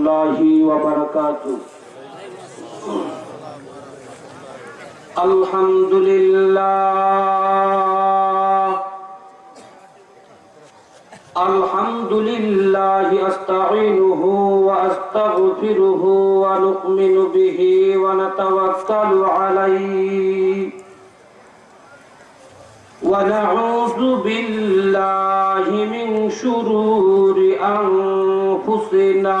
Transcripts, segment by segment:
الله وبركاته الحمد لله الحمد لله أستعينه وأستغفره ونؤمن به ونتوكل عليه ونعوذ بالله من شرور أنفسنا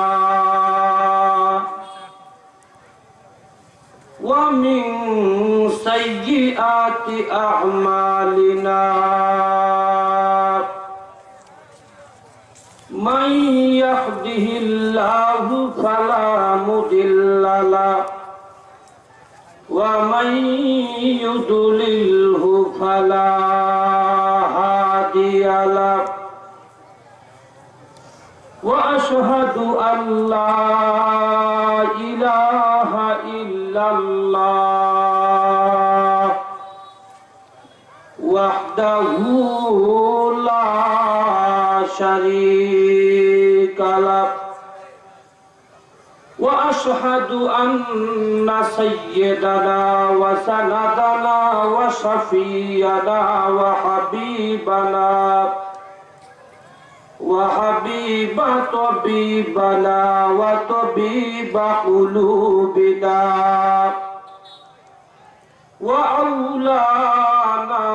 ومن سيئات أعمالنا. من يهده الله فلا مضل له ومن يضلله فلا هادي له. وأشهد أن لا الا الله وحده لا شريك له وأشهد أن سيدنا وسندنا وشفينا وحبيبنا وحبيب طبيبنا وطبيب قلوبنا. وأولانا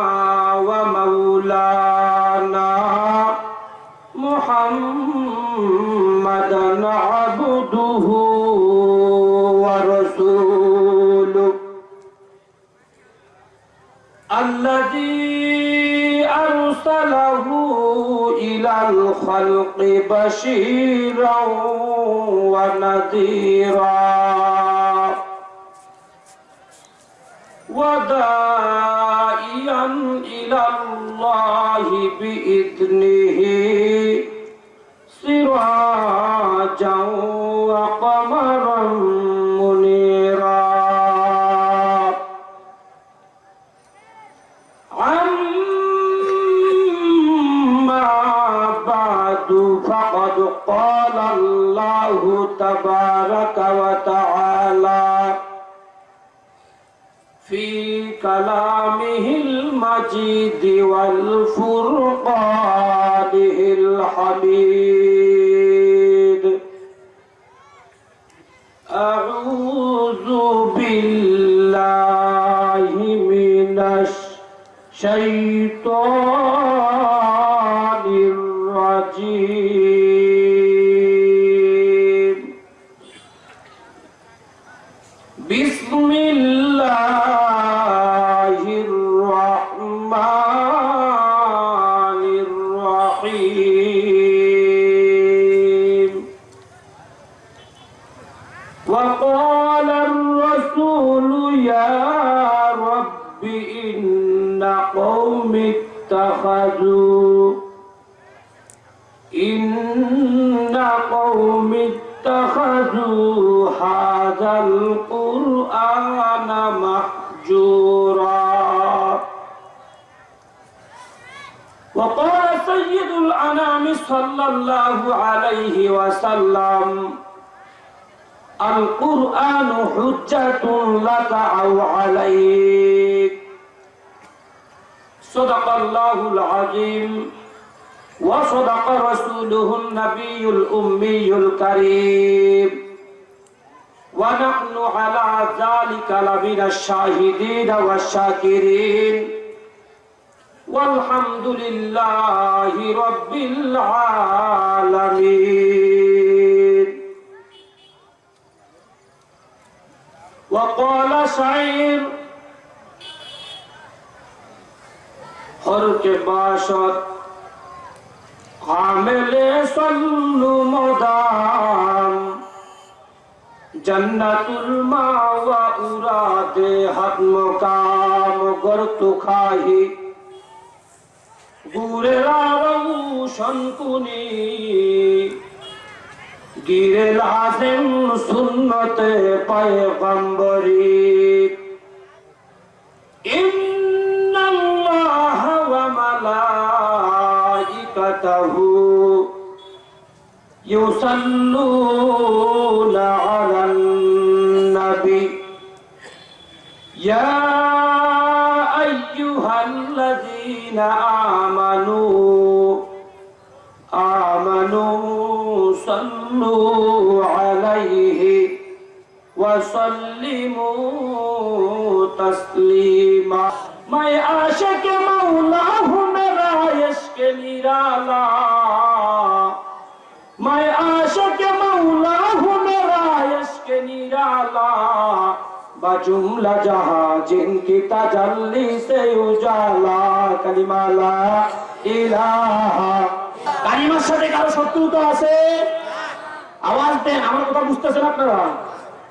ومولانا محمدا عبده ورسوله. الذي أرسله إلى الخلق بشيرا ونذيرا. وداعيا إلى الله بإذنه سراجا وقمرا تبارك وتعالى في كلامه المجيد والفرقانه الحميد. أعوذ بالله من الشيطان الرجيم. اتخذوا إن قوم اتخذوا هذا القرآن محجورا وقال سيد الأنام صلى الله عليه وسلم القرآن حجة لك أو عليك. صدق الله العظيم وصدق رسوله النبي الأمي الكريم ونحن على ذلك لمن الشاهدين والشاكرين والحمد لله رب العالمين وقال شعير হরকে বাসত আমেলে সল্লু মদাম জন্নাতুল মাওয়া উরাদে হাত মকাম গর্তু খাহি। গুরেলা রৌশন কুনি। গিরে লাজেম সুন্নতে পায়ে গম্বরী ملائكته يصلون على النبي يا أيها الذين آمنوا آمنوا صلوا عليه وسلموا تسليما ما عاشق مولاهم हूँ मेरा इश्क निराला मैं आशिक मौला हूँ मेरा इश्क निराला बजुमला जहाँ जिनकी तजल्ली से उजाला कलिमाला इलाहा কালিমার সাথে কারো শত্রুতা আছে আওয়াজ দেন আমার কথা বুঝতেছেন আপনারা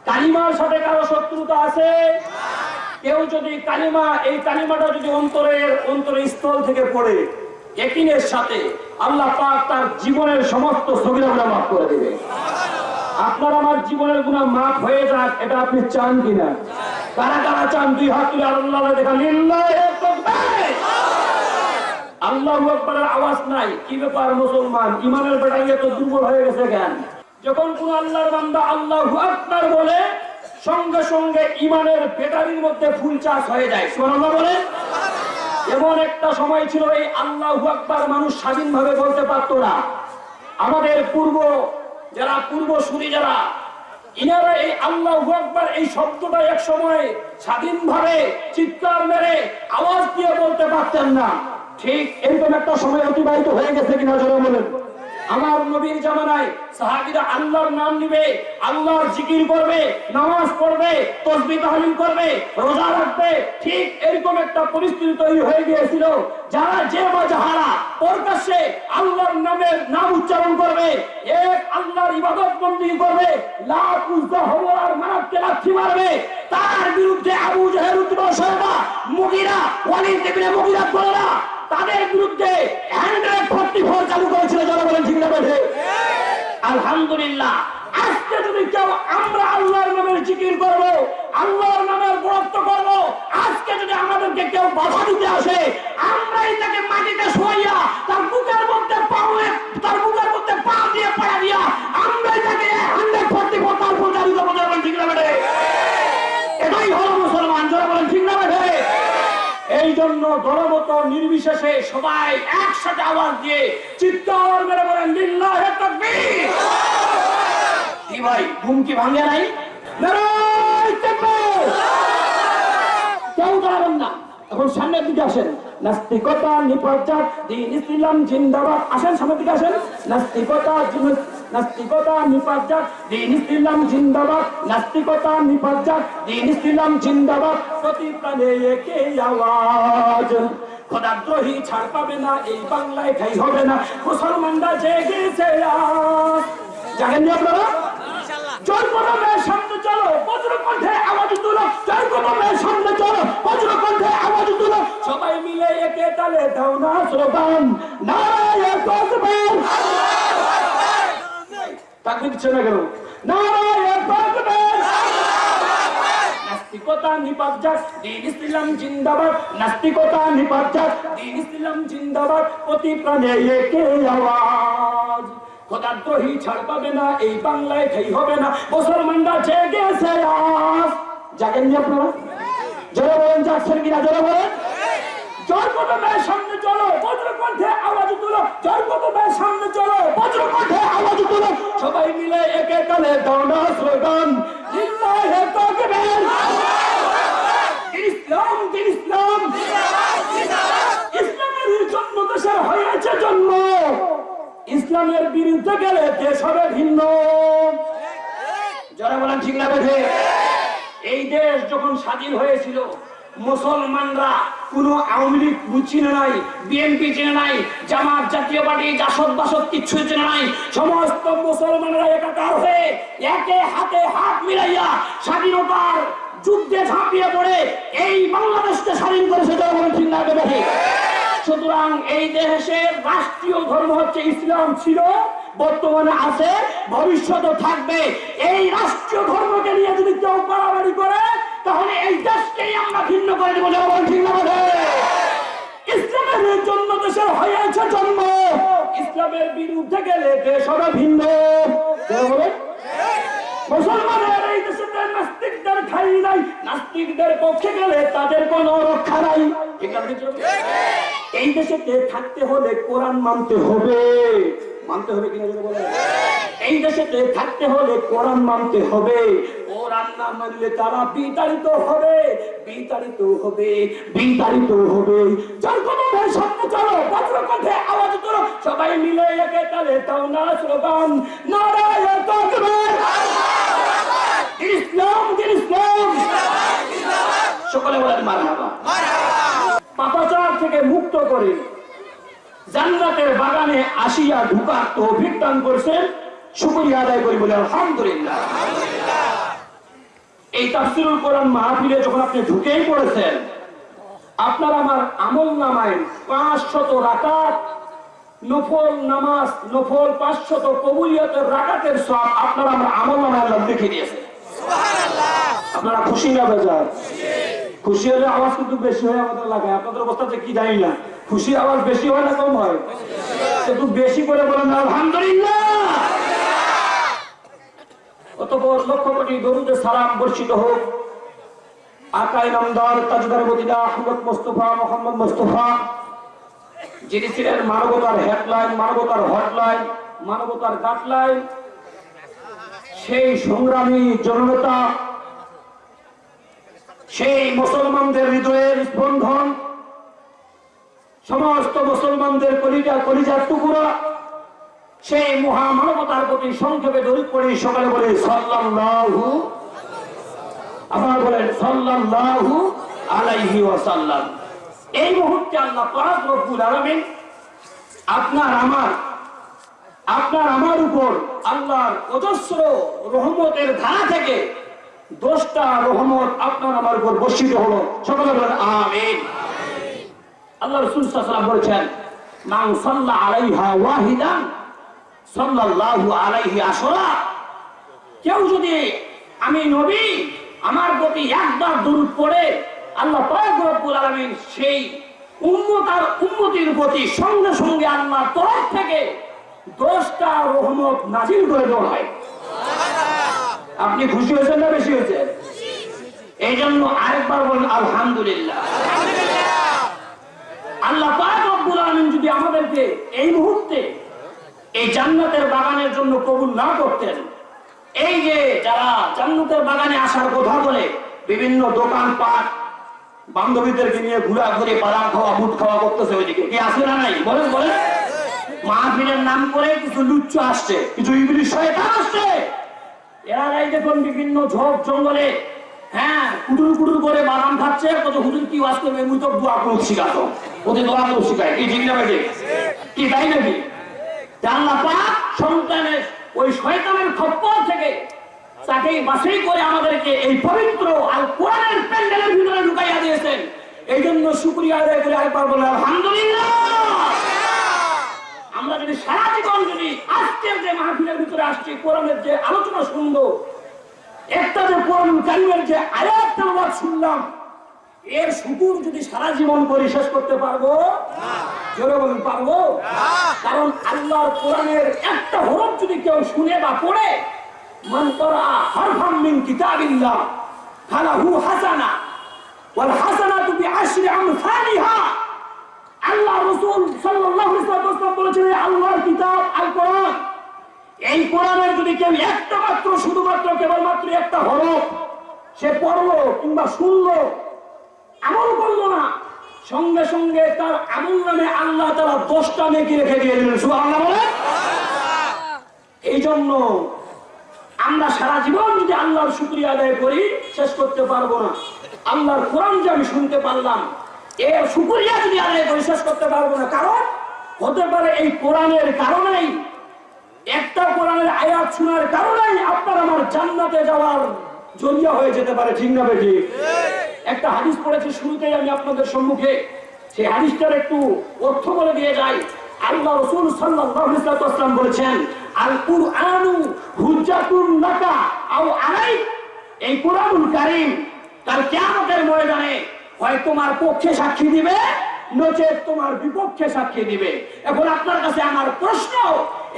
কালিমার সাথে কারো শত্রুতা আছে কেউ যদি কালিমা এই কালিমাটা যদি অন্তরের অন্তরের স্থল থেকে পড়ে একিনের সাথে আল্লাহ পাক তার জীবনের সমস্ত সগিরাগুলা মাফ করে দেবে। আপনার আমার জীবনের গুণা মাফ হয়ে যাক, এটা আপনি চান কিনা? কারা কারা চান? দুই হাত তুলে আল্লাহ দেখা আল্লাহ আকবরের আওয়াজ নাই। কি ব্যাপার মুসলমান? ইমানের বেটাই এত দুর্বল হয়ে গেছে কেন? যখন কোন আল্লাহর বান্দা আল্লাহ আকবর বলে, সঙ্গে সঙ্গে ইমানের ব্যাটারির মধ্যে ফুল চাষ হয়ে যায়। সুবহানাল্লাহ বলে এমন একটা সময় ছিল এই আল্লাহ আকবার মানুষ স্বাধীনভাবে বলতে পারত না। আমাদের পূর্ব, যারা পূর্ব শুনি যারা, ইনারা এই আল্লাহ আকবার এই শব্দটা এক সময় স্বাধীনভাবে চিৎকার মেরে আওয়াজ দিয়ে বলতে পারতেন না। ঠিক এরকম একটা সময় অতিবাহিত হয়ে গেছে কিনা জনগণের বলেন। আমার নবীর জামানায় সাহাবীরা আল্লাহর নাম নিবে, আল্লাহর জিকির করবে, নামাজ পড়বে তসবি তাহলিল করবে, রোজা রাখবে, ঠিক এরকম একটা পরিস্থিতি তৈরি হয়ে গিয়েছিল। যারা যে বা যাহারা প্রকাশ্যে আল্লাহর নামের নাম উচ্চারণ করবে, এক আল্লাহর ইবাদত বন্দী করবে, লাখ উজ্জা হব আর মানবকে লাথি মারবে। তার বিরুদ্ধে আবু জাহের উদ্দীপন সরবা মুগিরা, ওয়ালিদ ইবনে মুগিরা বলেরা তাদের বিরুদ্ধে হ্যান্ড্রেড ফোর্টি ফোর চালু করেছিল যারা বলেন ঠিক না বেঠে আলহামদুলিল্লাহ। আজকে যদি কেউ আমরা আল্লাহর নামের জিকির করব, আল্লাহর নামের গুরুত্ব করব, আজকে যদি আমাদেরকে কেউ বাধা দিতে আসে, আমরাই তাকে মাটিতে শোয়াইয়া তার বুকের মধ্যে পাওয়ে তার বুকের মধ্যে পা দিয়ে পড়া দিয়া আমরাই তাকে হান্ড্রেড ফোর্টি ফোর তার প্রচারিত বলেন, ঠিক না বেঠে? এটাই হলো মুসলমান যারা বলেন, ঠিক না বেঠে? এই জন্য দলমত নির্বিশেষে সবাই একসাথে আওয়াজ দিয়ে চিৎকার মেরে বলেন, লিল্লাহে তাকবীর! কি ভাই? ঘুম কি ভাঙে নাই? কেউ দাঁড়াবেন না। এখন সামনের দিকে আসেন। নাস্তিকতা নিপজ্জাত দিন ইসলাম জিন্দাবাদ। আসেন সামনের দিকে আসেন। নাস্তিকতা নাস্তিকতা নিপজ্জাত দিন ইসলাম জিন্দাবাদ। নাস্তিকতা নিপজ্জাত দিন ইসলাম জিন্দাবাদ। প্রতি প্রাণে একে আওয়াজ। খোদাদ্রোহী ছাড় পাবে না, এই বাংলায় ঠাই হবে না। মুসলমানরা জেগেছে জানেন আপনারা? জয় কদমের সামনে চলো, বজ্রকণ্ঠে আওয়াজ তুলো। কদমের সামনে চলো, বজ্রকণ্ঠে আওয়াজ তুলো। সবাই মিলে একে তালে দাও কেন? নাস্তিকতা নিপাত দিন ইসলাম জিন্দাবাদ। নাস্তিকতা নিপাত দিন ইসলাম জিন্দাবাদ। প্রতি প্রাণে একে আওয়াজ। খোদাদ্রোহী ছাড় পাবে না, এই বাংলায় ঠাই হবে না। মুসলমানরা জেগেছে আজ জাগেননি আপনারা? জোরে বলেন যাচ্ছেন কিনা জোরে বলেন। সবাই মিলে একে তালে দৌড়া স্লোগান ইসলাম ইসলামের জন্য দেশের হয়েছে জন্ম। ইসলামের বিরুদ্ধে গেলে দেশ হবে ভিন্ন। যারা বলেন ঠিক না বেঠে এই দেশ যখন স্বাধীন হয়েছিল, মুসলমানরা কোন আওয়ামী লীগ চিনে নাই, বিএনপি চিনে নাই, জামাত, জাতীয় পার্টি, জাসদ বাসদ কিচ্ছু চিনে নাই। সমস্ত মুসলমানরা একাকার হয়ে একে হাতে হাত মিলাইয়া স্বাধীনতার যুদ্ধে ঝাঁপিয়ে পড়ে এই বাংলাদেশকে স্বাধীন করেছে বলেন ঠিক না বেঠে সুতরাং এই দেশের রাষ্ট্রীয় ধর্ম হচ্ছে ইসলাম ছিল, বর্তমানে আছে ভবিষ্যতে থাকবে। এই রাষ্ট্রীয় ধর্মকে নিয়ে যদি কেউ বাড়াবাড়ি করে, তাহলে এই দেশকেই আমরা ভিন্ন করে দেবো। ইসলামের জন্য দেশের হয়েছে জন্ম। ইসলামের বিরুদ্ধে গেলে দেশ হবে ভিন্ন। মুসলমানের এই দেশে নাস্তিকদের খাই নাই। নাস্তিকদের পক্ষে গেলে তাদের কোনো রক্ষা নাই। ঠিক না? এই দেশে কে থাকতে হলে কোরআন মানতে হবে? মানতে হবে কিনা যদি বলেন। এই দেশেতে থাকতে হলে কোরআন মানতে হবে? কোরআন না মানলে তারা বিতাড়িত হবে। বিতাড়িত হবে বিতাড়িত হবে। যার কথা ভাই সামনে চলো বজ্র কণ্ঠে আওয়াজ করো সবাই মিলে একে তালে তাও না স্লোগান। নারায়ণ তাকবীর। ইসলাম ইসলাম সকলে বলেন মারহাবা। পাপাচার থেকে মুক্ত করে জান্নাতের বাগানে আসিয়া ঢুকার তৌফিক দান করছেন। শুকরিয়া আদায় করি বলে আলহামদুলিল্লাহ। এই তাফসিরুল কোরআন মাহফিলে যখন আপনি ঢুকেই পড়েছেন আপনার আমার আমল নামায় পাঁচ শত রাকাত নফল নামাজ নফল পাঁচ শত কবুলিয়তের রাকাতের সব আপনার আমার আমল নামায় লিখে দিয়েছে আপনারা খুশি না বেজার? খুশি হলে আওয়াজ কিন্তু বেশি হয় আমাদের লাগে। আপনাদের অবস্থা যে কি জানি না। খুশি আওয়াজ বেশি হয় না কম হয়? একটু বেশি করে বলেন, আলহামদুলিল্লাহ! অতপর লক্ষ কোটি দরুদে সালাম বর্ষিত হোক। আকাই নামদার তাজদার Medina Ahmad Mustafa, Muhammad Mustafa, যিনি ছিলেন মানবতার হেডলাইন, মানবতার হটলাইন, মানবতার গাটলাইন সেই সংগ্রামী জননেতা সেই মুসলমানদের হৃদয়ের স্পন্দন, সমস্ত মুসলমানদের কলিজা কলিজার টুকুরা, সেই মহামানবতার প্রতি সংক্ষেপে দরিদ করে সকালে বলে, সাল্লাল্লাহু আপনারা বলেন, সাল্লাল্লাহু আলাইহি ওয়াসাল্লাম। এই মুহূর্তে আল্লাহ পাক রব্বুল আলামিন আপনার আমার আপনার আমার উপর আল্লাহর অজস্র রহমতের ধারা থেকে দশটা রহমত আপনার আমার উপর বর্ষিত হলো। সকলে বলেন, আমিন। আল্লাহ রসুল সাল্লাম বলেছেন সাল্লা আলাইহা ওয়াহিদান, সাল্লাল্লাহু আলাইহি আসরা। কেউ যদি, আমি নবী, আমার প্রতি একবার দরুদ পড়ে, আল্লাহ পাক রব্বুল আলামিন সেই উম্মত আর প্রতি সঙ্গে সঙ্গে আল্লাহর তরফ থেকে দশটা রহমত নাজিল করে দেওয়া হয়। আপনি খুশি হয়েছেন না বেশি হয়েছেন? এই জন্য আরেকবার বলেন, আলহামদুলিল্লাহ। আল্লাহ রব্বুল আলামিন যদি আমাদেরকে এই মুহূর্তে এই জান্নাতের বাগানের জন্য কবুল না করতেন, এই যে যারা জান্নাতের বাগানে আসার কথা বলে, বিভিন্ন দোকান পাট বান্ধবীদেরকে নিয়ে ঘুরাঘুরি বাদাম খাওয়া, বুট খাওয়া করতেছে ওইদিকে। কি আসে না নাই? বলেন বলেন। মাহফিলের নাম করে কিছু লুচ্চ আসছে, কিছু ইংলিশ শয়তান আসছে। এরা এই দেখুন বিভিন্ন ঝোপ জঙ্গলে হ্যাঁ কুটুর কুটুর করে বাদাম খাচ্ছে, কত হুজুর কি ওয়াজ করবে, মুই তো করুক শিখাতো দোয়া করুক শিখায়, কি কি তাই নাকি? পাক সন্তানের, ওই শয়তানের খপ্পর থেকে তাকে বাছাই করে আমাদেরকে এই পবিত্র আর কোরআনের প্যান্ডেলের ভিতরে ঢুকাইয়া দিয়েছেন। এই জন্য শুক্রিয়া আদায় করে আলহামদুলিল্লাহ। আমরা যদি সারা জীবন যদি আজকের যে মাহফিলের ভিতরে আসছি, কোরআনের যে আলোচনা শুনব, একটা যে কোরআন কারিমের যে আয়াত শুনলাম, এর শুকুর যদি সারা জীবন করে শেষ করতে পারব? জোরে বলুন, পারব? কারণ আল্লাহর কোরআনের একটা হরফ যদি কেউ শুনে বা পড়ে, মান করা হরফাম মিন কিতাবিল্লাহ, ফালাহু হাসানা, ওয়াল হাসানাতু বিআশরি আমসালিহা। আল্লাহ রসুল ওয়াসাল্লাম বলেছেন আল্লাহর কিতাব আল কোরআন। এই কোরআনের যদি কেউ একটা মাত্র শুধুমাত্র কেবলমাত্র একটা হরফ সে পড়ল কিংবা শুনলো আমল করল না সঙ্গে সঙ্গে তার আমল নামে আল্লাহ তারা দশটা নেকি রেখে দিয়ে দিলেন। শুধু আল্লাহ বলে এই জন্য আমরা সারা জীবন যদি আল্লাহর শুক্রিয়া আদায় করি শেষ করতে পারব না। আল্লাহর কোরআন যে আমি শুনতে পারলাম এর শুক্রিয়া যদি করি শেষ করতে পারব না, কারণ হতে পারে এই কোরআনের কারণেই, একটা কোরআনের আয়াত শোনার কারণেই আপনার আমার জান্নাতে যাওয়ার জরিয়া হয়ে যেতে পারে, ঠিক না বেটি একটা হাদিস পড়েছি, শুরুতেই আমি আপনাদের সম্মুখে সেই হাদিসটার একটু অর্থ বলে দিয়ে যাই। আল্লাহ রসুল সাল্লাম বলেছেন আল কুরআনু হুজ্জাতুন লাকা আও আলাইক। এই কোরআনুল কারীম কাল কিয়ামতের ময়দানে হয় তোমার পক্ষে সাক্ষী দিবে নচেত তোমার বিপক্ষে সাক্ষী দিবে। এখন আপনার কাছে আমার প্রশ্ন,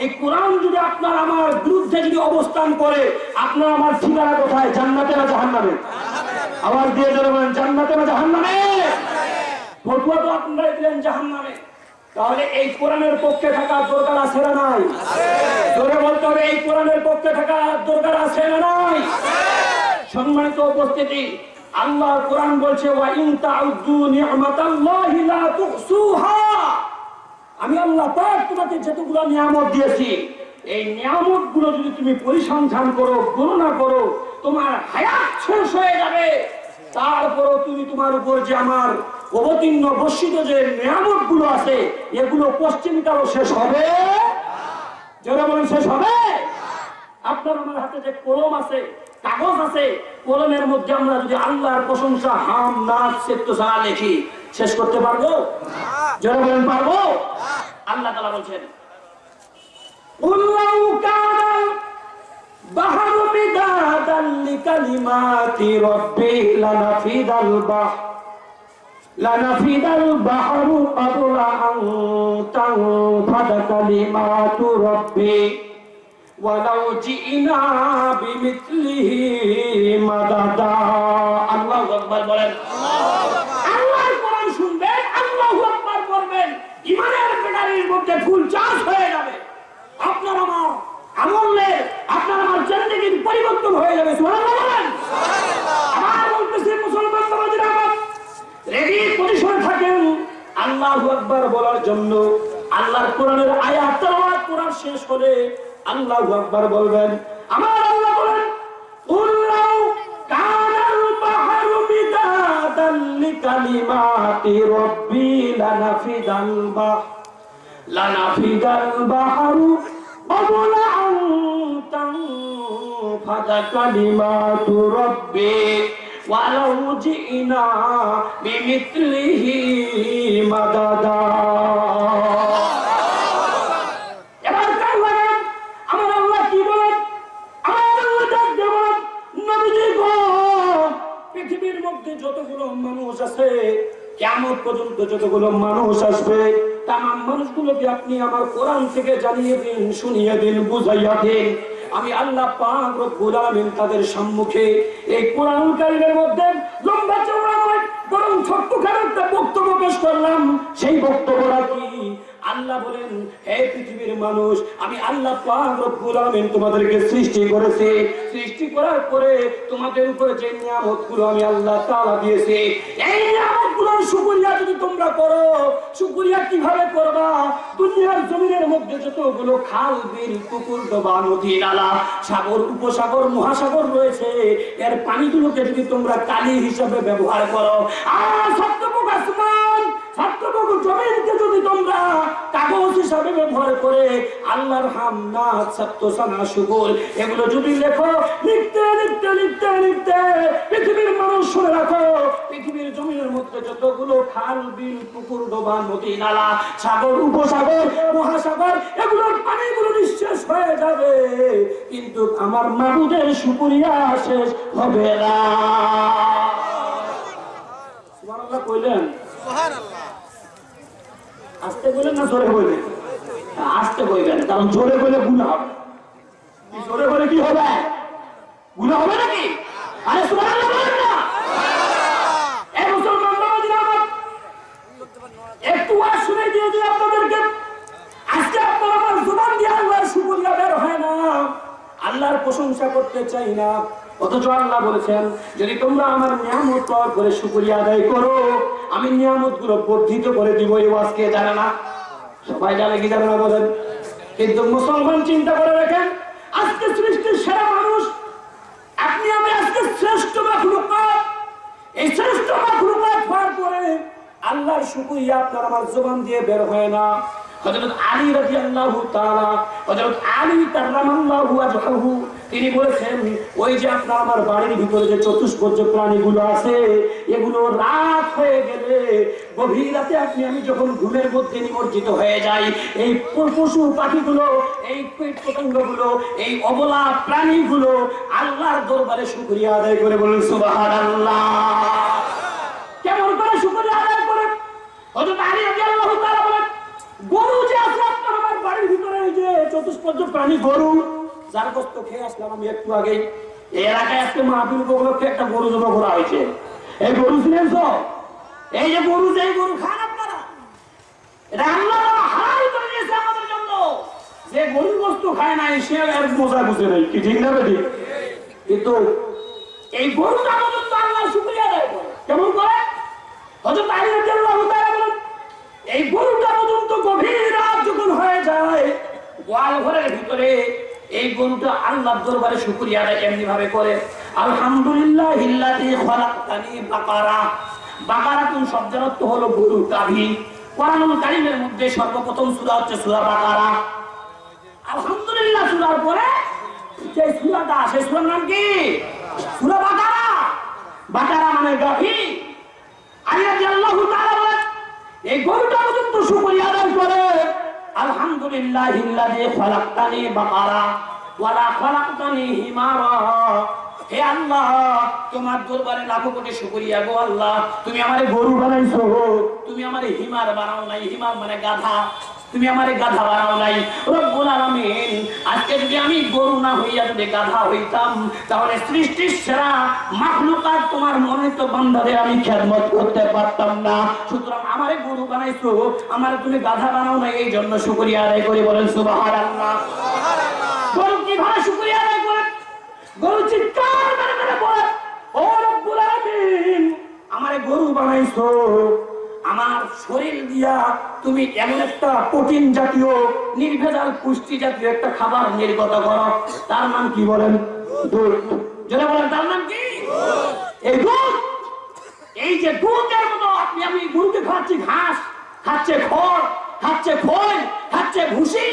এই কোরআন যদি আপনার আমার বিরুদ্ধে যদি অবস্থান করে, আপনার আমার ঠিকানা কোথায়? জান্নাতে না জাহান্নামে? আবার দিয়ে ধরে বলেন, জান্নাতে না জাহান্নামে? ফতুয়া তো আপনারা দিলেন জাহান্নামে। তাহলে এই কোরআনের পক্ষে থাকার দরকার আছে না নাই? জোরে বলতে হবে, এই কোরআনের পক্ষে থাকার দরকার আছে না নাই? সম্মানিত উপস্থিতি আল্লাহ কোরআন বলছে আমি আল্লাহ পাক তোমাকে যতগুলো নিয়ামত দিয়েছি, এই নিয়ামতগুলো যদি তুমি পরিসংখ্যান করো, গণনা করো, তোমার হায়াত শেষ হয়ে যাবে। তারপরও তুমি তোমার উপর যে আমার অবতীর্ণ বর্ষিত যে নিয়ামতগুলো আছে, এগুলো পশ্চিমকালও শেষ হবে। যারা বলেন, শেষ হবে? আপনার আমার হাতে যে কলম আছে কাগজ আছে, কলমের মধ্যে আমরা যদি আল্লাহর প্রশংসা, হাম নাচ সেত্য সারা লিখি, শেষ করতে পারব? জোরে বলেন, পারব? আল্লাহ তালা বলছেন বাহারু মিদাদাল লিকালিমাতি লানাফিদাল বাহ লানাফিদাল বাহরু ولو جئنا بمثله مددا الله أكبر বলেন আল্লাহর কোরআন শুনবেন আল্লাহু আকবার করবেন ইমানের ব্যাটারির মধ্যে ফুল চার্জ হয়ে যাবে আপনার আমার আমলের আপনার আমার জিন্দেগির পরিবর্তন হয়ে যাবে সুবহানাল্লাহ বলেন আমার বলতেছে মুসলমান সমাজের আমার রেডি পজিশনে থাকেন আল্লাহু আকবার বলার জন্য আল্লাহর কোরআনের আয়াত তেলাওয়াত কোরআন শেষ হলে আল্লাহু আকবার বলবেন আমার আল্লাহ বলেন قل لو كان البحر مدادا لكلمات ربي لنفد البحر لنفد البحر قبل أن تنفد كلمات ربي ولو جئنا بمثله مددا আছে কেমন পর্যন্ত যতগুলো মানুষ আসবে, তামাম মানুষগুলোকে আপনি আমার কোরআন থেকে জানিয়ে দিন, শুনিয়ে দিন, বুঝাইয়া দিন। আমি আল্লাহ আলামিন তাদের সম্মুখে এই কোরআন কারিমের মধ্যে লম্বা নয় বরং ছোট্ট খারাপটা বক্তব্য পেশ করলাম। সেই বক্তব্যটা কি? আল্লাহ বলেন, হে পৃথিবীর মানুষ, আমি আল্লাহ রব্বুল তোমাদেরকে সৃষ্টি করেছি। সৃষ্টি করার পরে তোমাদের উপরে যে নিয়ামতগুলো আমি আল্লাহ তাআলা দিয়েছি, এই নিয়ামতগুলোর শুকরিয়া যদি তোমরা করো শুকরিয়া কীভাবে করবা? দুনিয়ার জমিনের মধ্যে যতগুলো খাল, বিল, পুকুর, ডোবা, নদী, নালা, সাগর, উপসাগর, মহাসাগর রয়েছে, এর পানিগুলোকে যদি তোমরা কালি হিসাবে ব্যবহার করো, আর সত্যপোক আসমান সত্যপোক জমিনকে যদি তোমরা কাগজ হিসাবে ব্যবহার করে, আল্লাহর সানা এগুলো যদি লেখো, লিখতে লিখতে লিখতে লিখতে, পৃথিবীর মানুষ শুনে রাখো, পৃথিবীর মধ্যে যতগুলো খাল, বিল, পুকুর, ডোবা, নদী, নালা, সাগর, উপসাগর, মহাসাগর, এগুলোর পানিগুলো নিঃশেষ হয়ে যাবে, কিন্তু আমার মাবুদের সুপুরিয়া শেষ হবে না। কইলেন আস্তে বললেন না জোরে বললেন আস্তে বলবেন কারণ জোরে বলে গুণ হবে। জোরে বলে কি হবে? গুণ হবে নাকি? আরে একটু ওয়াজ শুনে আপনাদেরকে। আমার দিয়ে আল্লাহর হয় না। আল্লাহর প্রশংসা করতে চাই না। অথচ আল্লাহ বলেছেন, যদি তোমরা আমার নিয়ামত পাওয়ার করে শুকরিয়া আদায় করো, আমি নিয়ামতগুলো বর্ধিত করে দিব এই ওয়াজকে জানে না? সবাই জানে কি জানে না বলেন? কিন্তু মুসলমান চিন্তা করে রাখেন আজকে সৃষ্টির সেরা মানুষ, আপনি আমি আজকে শ্রেষ্ঠ মাখলুকাত। এই শ্রেষ্ঠ মাখলুকাত হওয়ার পরে আল্লাহর শুকরিয়া আপনার আমার জবান দিয়ে বের হয় না। হযরত আলী রাদিয়াল্লাহু তাআলা, হযরত আলী কাররামাল্লাহু ওয়াজহাহু তিনি বলেছেন, ওই যে আপনার আমার বাড়ির ভিতরে যে চতুষ্পর্য প্রাণীগুলো আছে, এগুলো রাত হয়ে গেলে গভীর রাতে আপনি, আমি যখন ঘুমের মধ্যে নিমজ্জিত হয়ে যাই, এই পশু পাখিগুলো, এই কীট পতঙ্গগুলো, এই অবলা প্রাণীগুলো আল্লাহর দরবারে শুকরিয়া আদায় করে বলুন বলেন, সুবহানাল্লাহ। কেমন করে শুকরিয়া আদায় করে? হযরত আলী রাদিয়াল্লাহু তাআলা বলেন, গরু যে আছে আপনার আমার বাড়ির ভিতরে, এই যে চতুষ্পর্য প্রাণী গরু যার কষ্ট খেয়ে আসলাম, আমি একটু আগে এলাকায় আজকে মাহফিল উপলক্ষে একটা গরু জমা করা হয়েছে। এই গরু তো এই যে গরু যে গরু খান আপনারা, এটা আল্লাহ করে যে বস্তু খায় সে নাই। ঠিক কিন্তু এই কেমন করে? গভীর রাত হয়ে যায়, গোয়াল ঘরের ভিতরে এই গরুটা আল্লাহর দরবারে শুকরিয়া আদায় এমনি ভাবে করে। আলহামদুলিল্লাহ ইল্লাযী খালাকানি বাকারা। বাকারা কোন শব্দের অর্থ হলো গরু গাভী। কোরআনুল কারীমের মধ্যে সর্বপ্রথম সূরা হচ্ছে সূরা বাকারা। আলহামদুলিল্লাহ সূরার পরে যে সূরাটা আসে, সূরার নাম কি? সূরা বাকারা। বাকারা মানে গাভী। আলী রাদিয়াল্লাহু তাআলা বলেন, এই গরুটা পর্যন্ত শুকরিয়া আদায় করে। আলহামদুলিল্লাহ ইল্লাযী খালাকানি বাকারা, ওয়ালা খালাকতানি হিমারা। হে আল্লাহ, তোমার দরবারে লাখো কোটি শুকরিয়া গো আল্লাহ। তুমি আমারে গরু বানাইছো, তুমি আমারে হিমার বানাও নাই, হিমার মানে গাধা। তুমি আমারে গাধা বানাও নাই। রব্বুল আলামিন আজকে যদি আমি গরু না হইয়া যদি গাধা হইতাম তাহলে সৃষ্টির সেরা মাখলুকাত তোমার মনে তো বান্দারে আমি খেদমত করতে পারতাম না। সুতরাং আমারে গরু বানাইছো আমারে তুমি গাধা বানাও নাই এই জন্য শুকরিয়া আদায় করি বলেন সুবহানাল্লাহ। গরু কীভাবে শুকরিয়া আদায় করে? গরু চিৎকার করে করে বলে ও রব্বুল আলামিন আমারে গরু বানাইছো। আমার শরীর দিয়া তুমি এমন একটা প্রোটিন জাতীয়, নির্ভেজাল, পুষ্টি জাতীয় একটা খাবার নির্গত করো। তার নাম কি বলেন? তার নাম কি? এই দুধ! এই যে দুধের মতো আপনি, আমি গরুকে খাচ্ছি, ঘাস, খাচ্ছে খড়, খাচ্ছে খোল খাচ্ছে ভুসি।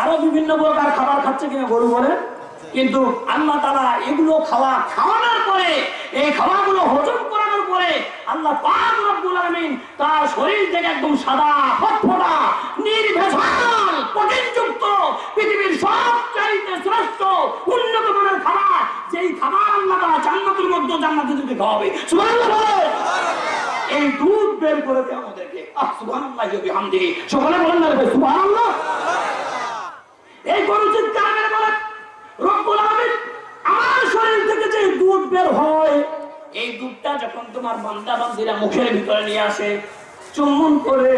আরও বিভিন্ন প্রকার খাবার খাচ্ছে কিনা গরু বলে। কিন্তু আল্লাহ তারা এগুলো খাওয়া, খাওয়ানোর পরে এই খাওয়াগুলো হজম করানোর পরে আল্লাহ তার শরীর থেকে একদম সাদা ফটফটা, নির্ভেজাল প্রোটিনযুক্ত পৃথিবীর সবচাইতে শ্রেষ্ঠ, উন্নত মানের খাবার, যেই খাবার আল্লাহ তারা জান্নাতের মধ্যে জান্নাতীদেরকে খাওয়াবে। সুবহানাল্লাহ এই দুধ বের করে আমাদেরকে। আহ, সুবহানাল্লাহ বিহামদিহি। বলেন না সুবহানাল্লাহ। এই গরু চিৎকার করে বলে, রব্বুল আমার শরীর থেকে যে দুধ বের হয় এই দুধটা যখন তোমার বান্দা বান্দিরা মুখের ভিতরে নিয়ে আসে, চুম্বন করে,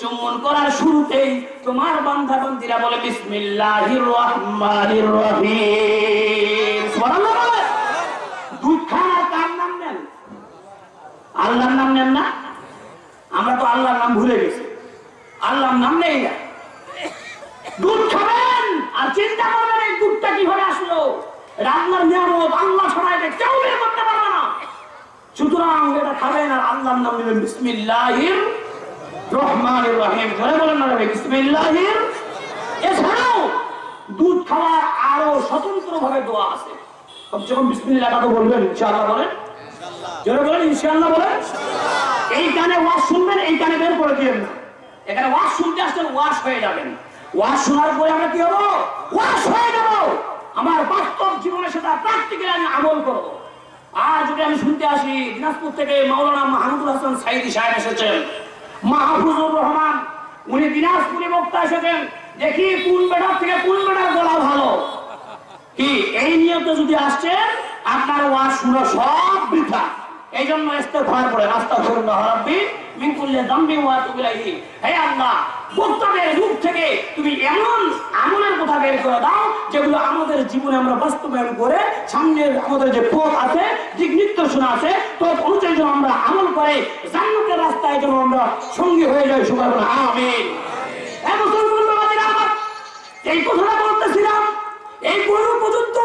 চুম্বন করার শুরুতেই তোমার বান্দা বান্দিরা বলে, বিসমিল্লাহির রহমানির রহিম। সুবহানাল্লাহ বলে। দুধ খাওয়ার কার নাম নেন? আল্লাহর নাম নেন না? আমরা তো আল্লাহর নাম ভুলে গেছি। আল্লাহর নাম নেই না। দুধ খাবেন? আর চিন্তা করবেন এই দুধটা কীভাবে আসলো? রান্নার নিয়ামত আল্লাহ ছাড়া এটা কেউ বের করতে পারবে সুতরাং এটা খাবেন আর আল্লাহর নাম নেবেন বিসমিল্লাহির রহমানির রহিম। ধরে বলেন না রে বিসমিল্লাহির। এছাড়াও দুধ খাওয়ার আরও স্বতন্ত্র ভাবে দোয়া আছে। কম বিসমিল্লাহটা তো বলবেন? ইনশাআল্লাহ বলেন। জোরে বলেন ইনশাআল্লাহ বলেন। এই গানে ওয়াজ শুনবেন এই গানে বের করে দিবেন না। এখানে ওয়াজ শুনতে আসছেন ওয়াশ হয়ে যাবেন ওয়াজ শোনার পরে আমরা কি হব? ওয়াশ হয়ে যাব। আমার বাস্তব জীবনে সেটা প্র্যাকটিক্যালি আমি আমল করব। আর যদি আমি শুনতে আসি, দিনাজপুর থেকে মাওলানা মাহমুদুল হাসান সাইদি সাহেব এসেছেন। মাহফুজুর রহমান, উনি দিনাজপুরে বক্তা এসেছেন। দেখি কোন বেটার থেকে কোন বেটার গলা ভালো। কি, এই নিয়ত যদি আসছেন, আপনার ওয়াজ শুনে সব বৃথা। এই জন্য ইস্তেগফার করে রাস্তা করুন রাব্বি মিন কুল্লি যামবি ওয়া তুবু ইলাইহি। হে আল্লাহ বক্তাদের রূপ থেকে তুমি এমন আমলের কথা বের করে দাও যেগুলো আমাদের জীবনে আমরা বাস্তবায়ন করে সামনের আমাদের যে পথ আছে, দিক নির্দেশনা আছে তো অনুযায়ী যেন আমরা আমল করে, জান্নাতের রাস্তায় যেন আমরা সঙ্গী হয়ে যাই বলে আমিন। এই কথাটা বলতেছিলাম, এই গরু পর্যন্ত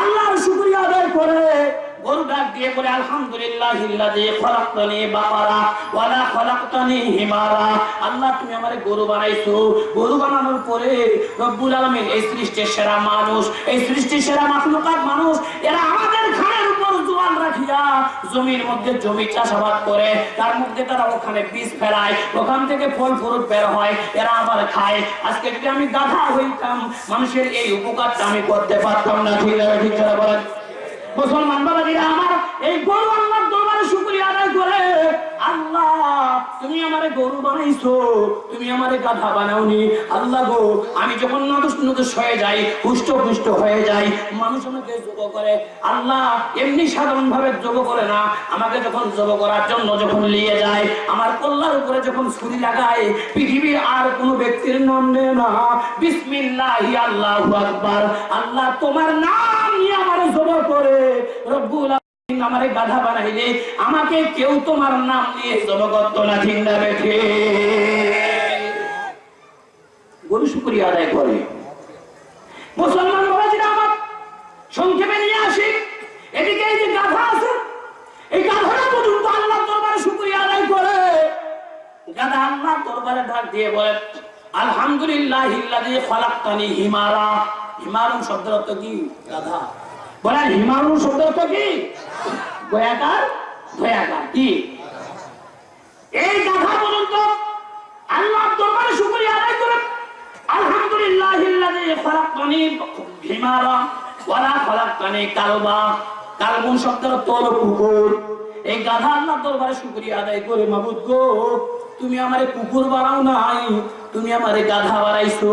আল্লাহর শুকরিয়া আদায় করে দিয়ে বলে, আলহামদুলিল্লাহ ওয়ালা খলাকতানি হিমারা। আল্লাহ, তুমি আমারে গরু বানাইছো। গরু বানানোর পরে রব্বুল আলামিন এই সৃষ্টির সেরা মানুষ, এই সৃষ্টির সেরা মাখলুকাত মানুষ, এরা আমাদের ঘাড়ের উপর জোয়ান রাখিয়া জমির মধ্যে জমি চাষাবাদ করে, তার মধ্যে তারা ওখানে বীজ ফেলায়, ওখান থেকে ফল ফ্রুট বের হয়, এরা আবার খায়। আজকে যদি আমি গাধা হইতাম, মানুষের এই উপকারটা আমি করতে পারতাম না। ঠিক আছে ঠিক বলেন। মুসলমান আমার এই গরু দরবারে শুকরিয়া আদায় করে, আল্লাহ, তুমি গরু বানাইছো, তুমি গাধা বানাওনি। আল্লাহ গো, আমি যখন যাই পুষ্ট পুষ্ট হয়ে যাই, মানুষ আমাকে যোগ করে। আল্লাহ, এমনি সাধারণ ভাবে যোগ করে না, আমাকে যখন যোগ করার জন্য যখন নিয়ে যায়, আমার কল্লার উপরে যখন ছুরি লাগায়, পৃথিবীর আর কোনো ব্যক্তির নাম নেয় না। বিসমিল্লাহ আল্লাহ আকবার। আল্লাহ, তোমার নাম নিয়ে আমার যোগ করে। রব্বুল আমারে গাধা বানাইলে, আমাকে কেউ তোমার নাম নিয়ে ঠিক বেঠে গরু আদায় করে। মুসলমান আমার সংক্ষেপে নিয়ে আসি। এদিকে এই যে গাধা আছে, এই পর্যন্ত আল্লাহ দরবারে আদায় করে। গাধা আল্লাহ দরবারে ডাক দিয়ে বলে আলহামদুলিল্লাহ হিমারা। হিমারুন শব্দের অর্থ কি? গাধা। বলেন হিমারুন শব্দের অর্থ কি? গয়াকার গয়াকার কি? এই গাধা পর্যন্ত আল্লাহ দরবারে শুকরিয়া আদায় করে ওয়ালা কালবা। কালবুন শব্দের এই গাধা আল্লাহ দরবারে শুকরিয়া আদায় করে, মাবুদ গো, তুমি আমারে কুকুর বানাও নাই, তুমি আমারে গাধা বানাইছো।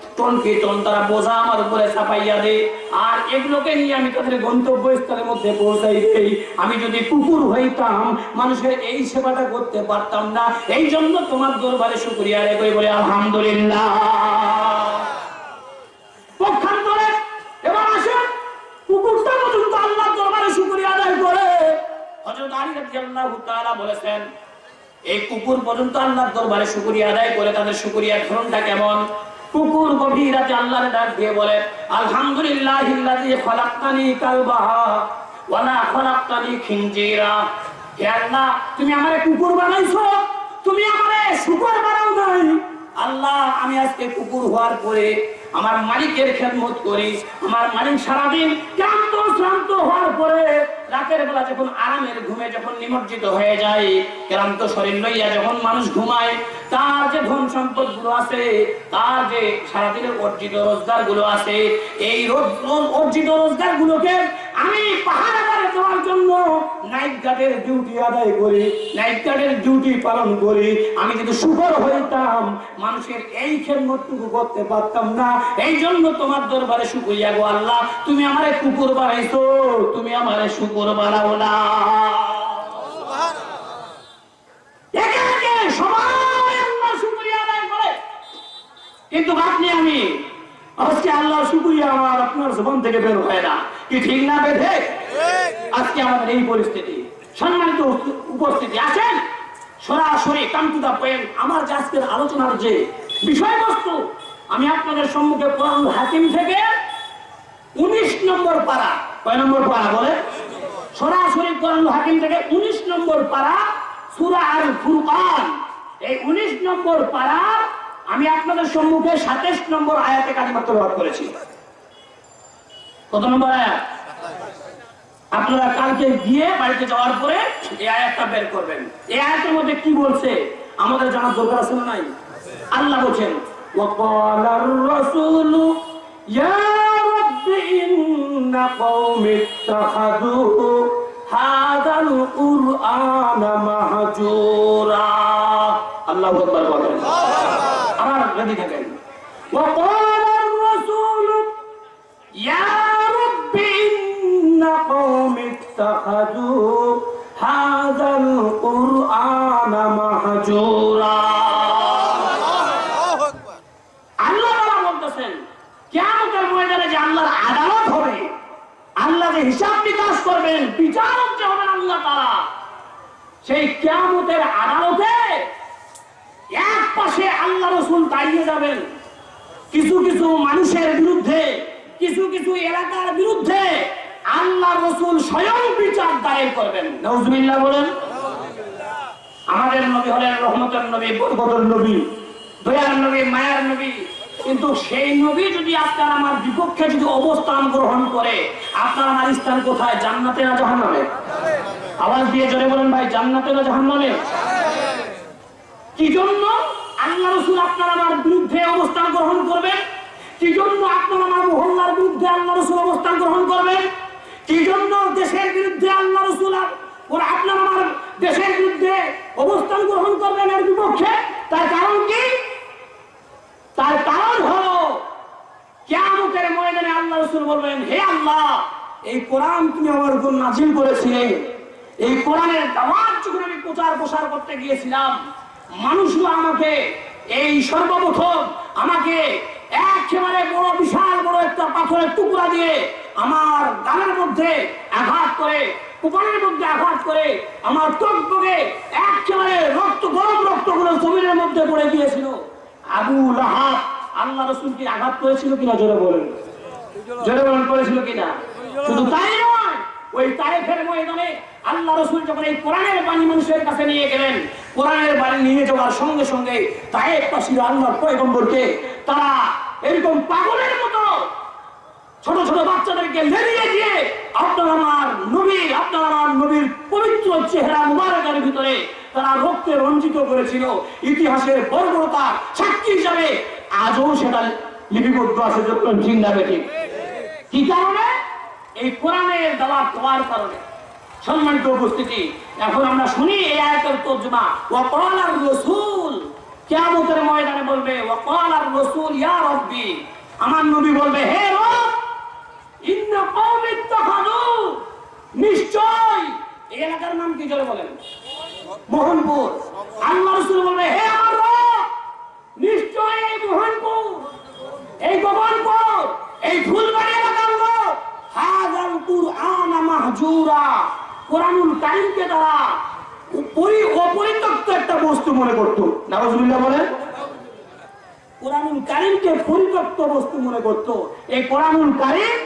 টন টন তারা বোঝা আমার উপরে চাপাইয়া দে। আর এগুলোকে নিয়ে আমি তাদের গন্তব্যস্থলের মধ্যে পৌঁছাই দেই। আমি যদি কুকুর হইতাম, মানুষের এই সেবাটা করতে পারতাম না। এই জন্য তোমার দরবারে শুকরিয়া রে করি বলে আলহামদুলিল্লাহ। শুকরিয়া এই কুকুর পর্যন্ত আল্লাহর দরবারে শুকরিয়া আদায় করে তাদের শুকরিয়ার ধরনটা কেমন? কুকুর গভীর রাতে আল্লাহর ডাক দিয়ে বলে আলহামদুলিল্লাহ ইল্লাযী খালাকতানি কালবা ওয়ালা খালাকতানি খিনজিরা। হে আল্লাহ, তুমি আমারে কুকুর বানাইছো? তুমি আমারে শুকর বানাও নাই? আল্লাহ, আমি আজকে কুকুর হওয়ার পরে আমার মালিকের খেদমত করি, আমার মালিক সারাদিন ক্লান্ত শ্রান্ত হওয়ার পরে রাতের বেলা যখন আরামের ঘুমে যখন নিমজ্জিত হয়ে যায়, ক্লান্ত শরীর লইয়া যখন মানুষ ঘুমায়, তার যে ধন সম্পদগুলো আছে, তার যে সারাদিনের অর্জিত রোজগারগুলো আছে, এই রোজ- রোজ- অর্জিত রোজগার গুলোকে আমি পাহাড়ে দেওয়ার জন্য নাইট গার্ডের ডিউটি আদায় করি নাইট গার্ডের ডিউটি পালন করি। আমি যদি সুখর হইতাম, মানুষের এই খেদমতটুকু করতে পারতাম না। এই জন্য তোমার দরবারে শুকুরিয়া গো আল্লাহ। তুমি আমারে কুকুর বানাইছো, তুমি আমারে শুকুর বানাও না। কিন্তু আপনি আমি, আজকে আল্লাহ শুকরিয়া আমার আপনার জীবন থেকে বের হয় না। কি ঠিক না বেঁধে আজকে আমাদের এই পরিস্থিতি। সম্মানিত উপস্থিতি আছেন? সরাসরি কাম টু দা পয়েন্ট। আমার আজকের আলোচনার যে বিষয়বস্তু আমি আপনাদের সম্মুখে কোরআন হাকিম থেকে উনিশ নম্বর পারা। কয় নম্বর পারা বলে সরাসরি কোরআন হাকিম থেকে উনিশ নম্বর পারা সুরা আর ফুরকান এই উনিশ নম্বর পারা আমি আপনাদের সম্মুখে সাতাশ নম্বর আয়াতে কালিমাত্র ব্যবহার করেছি। কত নম্বর আয়াত? আপনারা কালকে গিয়ে বাড়িতে যাওয়ার পরে এই আয়াতটা বের করবেন। এই আয়াতের মধ্যে কি বলছে? আমাদের জানার দরকার আছে না নাই? আল্লাহ বলছেন وقال الرسول يا رب إن قوم اتخذوا هذا القرآن مهجورا الله أكبر بكر أنا غادي كاين وقال الرسول يا رب إن قوم اتخذوا هذا القرآن مهجورا হিসাব বিকাশ করবেন, বিচারক যে হবেন আল্লাহ তাআলা। সেই কিয়ামতের আদালতে এক পাশে আল্লাহ রসুল দাঁড়িয়ে যাবেন। কিছু কিছু মানুষের বিরুদ্ধে, কিছু কিছু এলাকার বিরুদ্ধে আল্লাহ রসুল স্বয়ং বিচার দায়ের করবেন। নজমিল্লা বলেন। আমাদের নবী হলেন রহমতের নবী বরকতের নবী, দয়ার নবী, মায়ার নবী কিন্তু সেই নবী যদি আপনার আমার বিপক্ষে যদি অবস্থান গ্রহণ করে, আপনার আমার স্থান কোথায়? জান্নাতে না জাহান্নামে? আওয়াজ দিয়ে জোরে বলেন ভাই, জান্নাতে না জাহান্নামে? কি জন্য আল্লাহ রসুল আপনার আমার বিরুদ্ধে অবস্থান গ্রহণ করবেন? কি জন্য আপনার আমার মহল্লার বিরুদ্ধে আল্লাহ রসুল অবস্থান গ্রহণ করবেন? কি জন্য দেশের বিরুদ্ধে আল্লাহ রসুল আপনার আমার দেশের বিরুদ্ধে অবস্থান গ্রহণ করবেন এর বিপক্ষে? তার কারণ হলো কেয়ামতের ময়দানে আল্লাহ রসুল বলবেন, হে আল্লাহ, এই কোরআন তুমি আমার উপর নাজিল করেছিলে। এই কোরআনের দাওয়াত যখন আমি প্রচার প্রসার করতে গিয়েছিলাম মানুষরা আমাকে, এই সর্বপ্রথম আমাকে একেবারে বড়, বিশাল বড় একটা পাথরের টুকরা দিয়ে আমার গালের মধ্যে আঘাত করে, কুপানের মধ্যে আঘাত করে আমার টকবগে একেবারে রক্ত, গরম রক্তগুলো জমিনের মধ্যে পড়ে গিয়েছিল। আবু লাহাব আল্লাহ রসুলকে আঘাত করেছিল কিনা জোরে বলেন। বলেন করেছিল কিনা? শুধু তাই নয়, ওই তায়েফের ময়দানে আল্লাহ রসুল যখন এই কোরআনের বাণী মানুষের কাছে নিয়ে গেলেন, কোরআনের বাণী নিয়ে যাওয়ার সঙ্গে সঙ্গে তায়েফ পাশির আল্লাহ পয়গম্বরকে তারা এরকম পাগলের মতো ছোট ছোট বাচ্চাদেরকে লেলিয়ে দিয়ে আপনার আমার নবী, আপনার আমার নবীর পবিত্র চেহারা মুবারকের ভিতরে তারা রক্তে রঞ্জিত করেছিল। ইতিহাসের বর্বরতা সাক্ষী হিসাবে আজও সেটা লিপিবদ্ধ আছে যখন ঠিক ঠিক কি কারণে? এই কোরআনের দাওয়াত দেওয়ার কারণে। সম্মানিত উপস্থিতি, এখন আমরা শুনি এই আয়াতের তর্জমা ওয়াকাল আর রাসূল কিয়ামতের ময়দানে বলবে ওয়াকাল আর রাসূল ইয়া রাব্বি আমার নবী বলবে, হে রব, ইন্না কওমি ইত্তাখাযু নিশ্চয়। এই এলাকার নাম কি জোরে বলেন? মোহনপুর। আল্লাহ রাসূল বলবে, হে আমার রব, নিশ্চয় এই মোহনপুর এই গোপনপুর এই ফুলবাড়ি কুরআন মাহজুরা। তারা পরি অপরিত্যক্ত একটা বস্তু মনে করতো। বলেন। কোরআনুল কারীমকে পরিত্যক্ত বস্তু মনে করতো। এই কোরআনুল কারীম